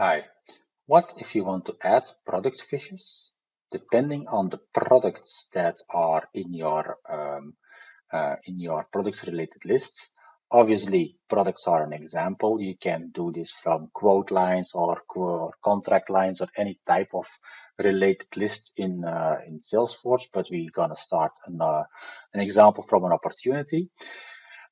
Hi. What if you want to add product fishes? Depending on the products that are in your um, uh, in your products related list. Obviously, products are an example. You can do this from quote lines or, or contract lines or any type of related list in uh, in Salesforce. But we're gonna start an, uh, an example from an opportunity.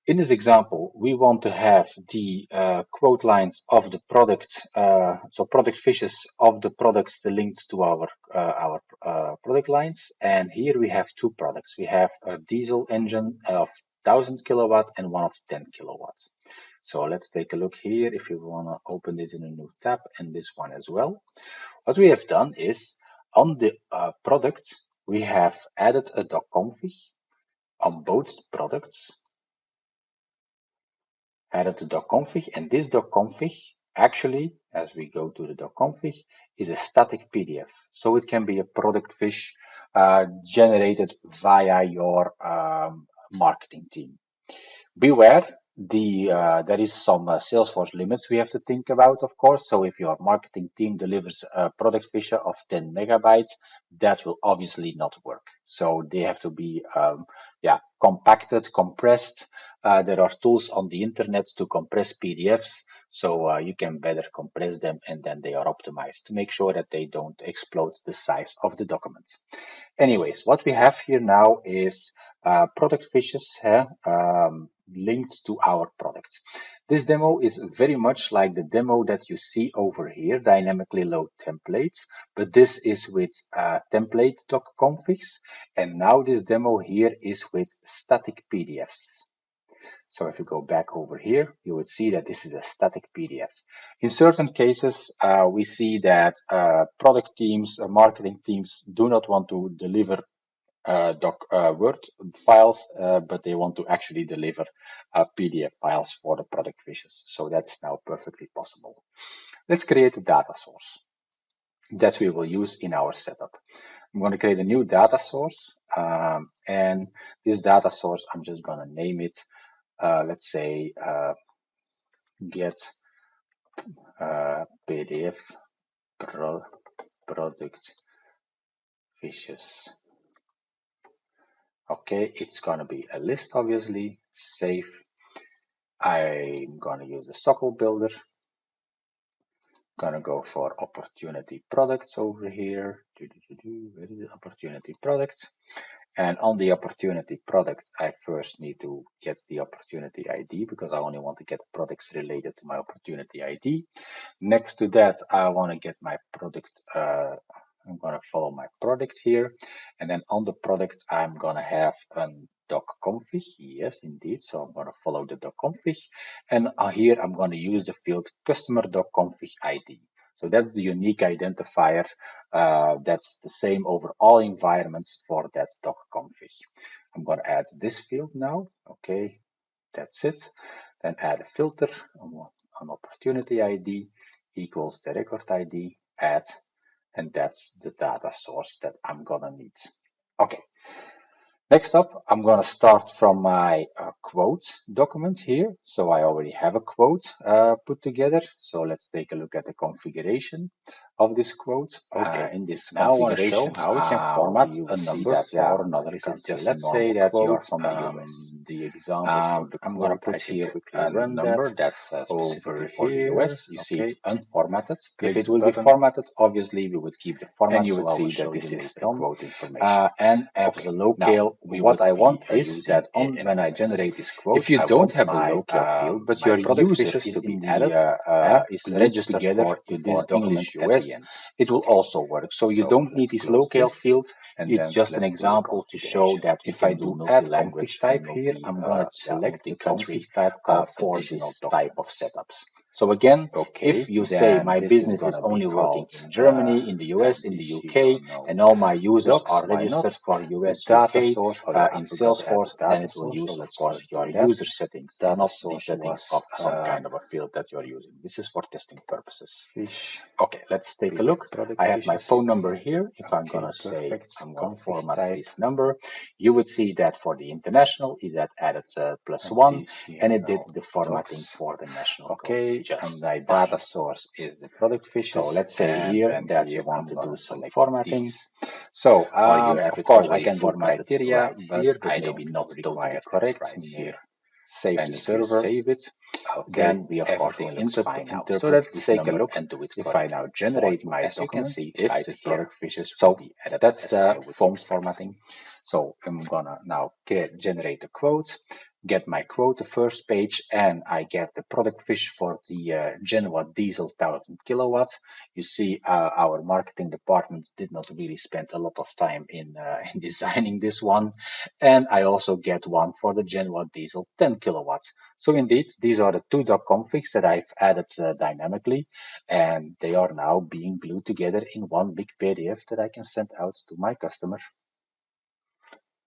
In this example, we want to have the uh, quote lines of the product, uh, so product fishes of the products linked to our uh, our uh, product lines. And here we have two products. We have a diesel engine of 1000 kilowatt and one of 10 kilowatts. So let's take a look here if you want to open this in a new tab and this one as well. What we have done is on the uh, product, we have added a doc config on both products added the docconfig and this docconfig actually as we go to the docconfig is a static PDF so it can be a product fish uh, generated via your um, marketing team. Beware the uh, there is some uh, Salesforce limits we have to think about, of course. So if your marketing team delivers a product feature of 10 megabytes, that will obviously not work. So they have to be, um, yeah, compacted, compressed. Uh, there are tools on the internet to compress PDFs, so uh, you can better compress them and then they are optimized to make sure that they don't explode the size of the documents. Anyways, what we have here now is uh, product fishes um, linked to our product. This demo is very much like the demo that you see over here, dynamically load templates, but this is with uh, template doc configs. And now this demo here is with static PDFs. So if you go back over here, you would see that this is a static PDF. In certain cases, uh, we see that uh, product teams, uh, marketing teams do not want to deliver uh, doc uh, Word files, uh, but they want to actually deliver PDF files for the product fishes. So that's now perfectly possible. Let's create a data source that we will use in our setup. I'm going to create a new data source um, and this data source I'm just going to name it uh, let's say uh, get uh, PDF pro product fishes Okay, it's gonna be a list, obviously. Save. I'm gonna use the SOQL builder. Gonna go for opportunity products over here. Where is the opportunity products? And on the opportunity product, I first need to get the opportunity ID because I only want to get products related to my opportunity ID. Next to that, I want to get my product uh, I'm going to follow my product here. And then on the product, I'm going to have a doc config. Yes, indeed. So I'm going to follow the doc config. And uh, here I'm going to use the field customer doc config ID. So that's the unique identifier. Uh, that's the same over all environments for that doc config. I'm going to add this field now. Okay, that's it. Then add a filter on opportunity ID equals the record ID, add and that's the data source that I'm gonna need. Okay, next up, I'm gonna start from my uh, quote document here. So I already have a quote uh, put together. So let's take a look at the configuration of this quote. Okay, uh, in this now I want to show how we can format a number that, yeah, for another country. Let's say that quote, you're from the um, US. The example um, the I'm going to put here a number that that's uh, over for the US. You okay. see it's unformatted. Click if it will button. be formatted, obviously we would keep the format. And you would so see that this is the quote information. Uh, and as okay. a locale, what I want is that on when I generate if you don't have a locale uh, field, but your user is to be added, uh, is registered together to this English US it will also work. So you don't need this locale field. It's just an example to show that if I do add language type here, I'm going to select the country type uh, for this type of setups. So again, okay, if you say my business is, is only working in Germany, in the US, in the UK, and all my users are registered for US data source uh, in Salesforce, then it will use, of course, your user settings, not the settings of some uh, kind of a field that you're using. This is for testing purposes. Fish. Okay, let's take a look. I have my phone number here. If I'm gonna say I'm gonna format this number, you would see that for the international, it had added uh, plus one, and it did the formatting for the national. Okay, just and my data source is the product fish. So let's say here that you want to do some formatting. These. So um, of course I can do criteria, but here, I maybe not totally correct right here. Save and the server, save it. Okay. Then we of course will the interpret So let's take a look and do it. If I now generate my as document, you can see if the product fishes so that's uh, forms formatting. So I'm gonna now generate a quote get my quote, the first page, and I get the product fish for the uh, Genoa diesel 1000 kilowatts. You see, uh, our marketing department did not really spend a lot of time in, uh, in designing this one. And I also get one for the Genoa diesel 10 kilowatts. So indeed, these are the two doc configs that I've added uh, dynamically, and they are now being glued together in one big PDF that I can send out to my customer.